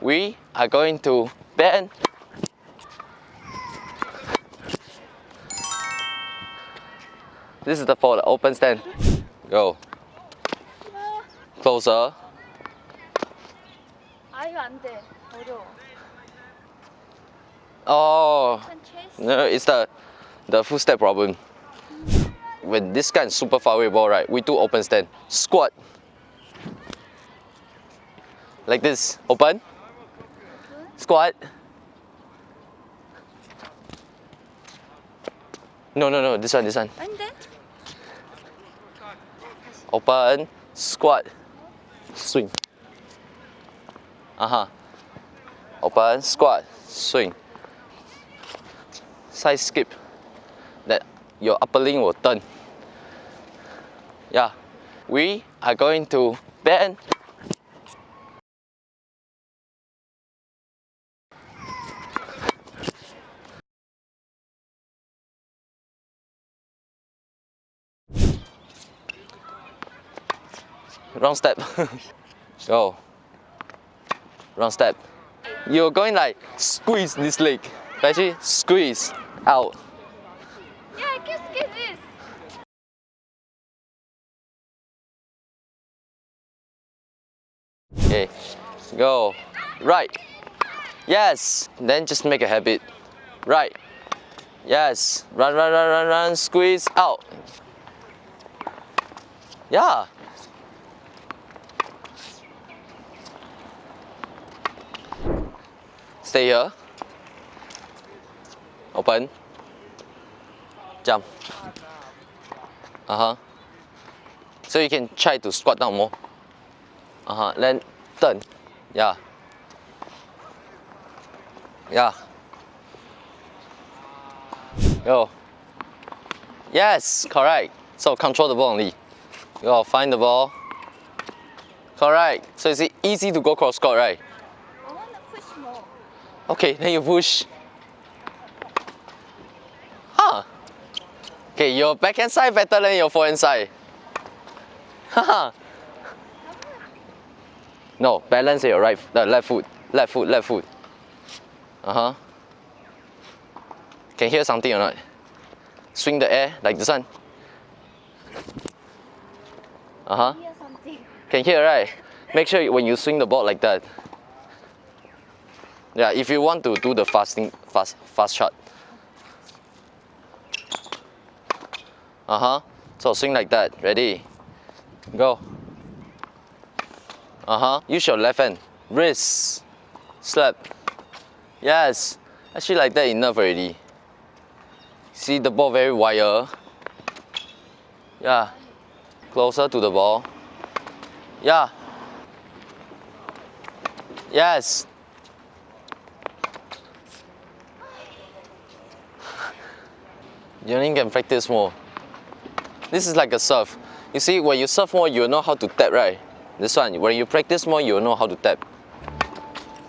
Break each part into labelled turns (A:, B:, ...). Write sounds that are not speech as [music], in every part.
A: we are going to bend. This is the for the open stand. Go. Closer.
B: 아 이거 안 돼. 어려워.
A: Oh,
B: 한 체스.
A: no, it's the the full step problem. When this guy is super far away ball, right? We do open stand. Squat. Like this. Open. squat. No, no, no, this one, this one. Open, squat, swing. Uh-huh. Open, squat, swing. Side skip. That your upper limb will turn. Yeah. We are going to bend Wrong step. [laughs] Go. Wrong step. You're going like squeeze this leg. Actually, squeeze out.
B: 야, squeeze this.
A: Okay. Go. Right. Yes. Then just make a habit. Right. Yes. Run, run, run, run, run. Squeeze out. Yeah. Stay here. Open. Jump. Uh huh. So you can try to squat down more. Uh huh. Then turn. Yeah. Yeah. Go. Yes, correct. So control the ball only. Go find the ball. Correct. So it's easy to go cross court, right?
B: I wanna push more.
A: Okay, then you push. Huh. Okay, your backhand side better than your forehand side. Haha. no, balance your right, the left foot, left foot, left foot. Uh huh. Can hear something or not? Swing the air like this one. Uh huh.
B: Hear something.
A: Can hear right? Make sure when you swing the ball like that. Yeah, if you want to do the fasting fast fast shot. Uh-huh. So swing like that. Ready? Go. Uh-huh. Use your left hand. Wrist. Slap. Yes. Actually like that enough already. See the ball very wire. Yeah. Closer to the ball. Yeah. Yes. You only can practice more. This is like a surf. You see, when you surf more, you know how to tap, right? This one, when you practice more, you know how to tap.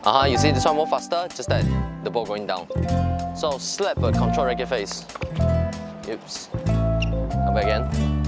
A: Uh-huh, you see this one more faster? Just that, the ball going down. So slap a control racket face. Oops. Come back again.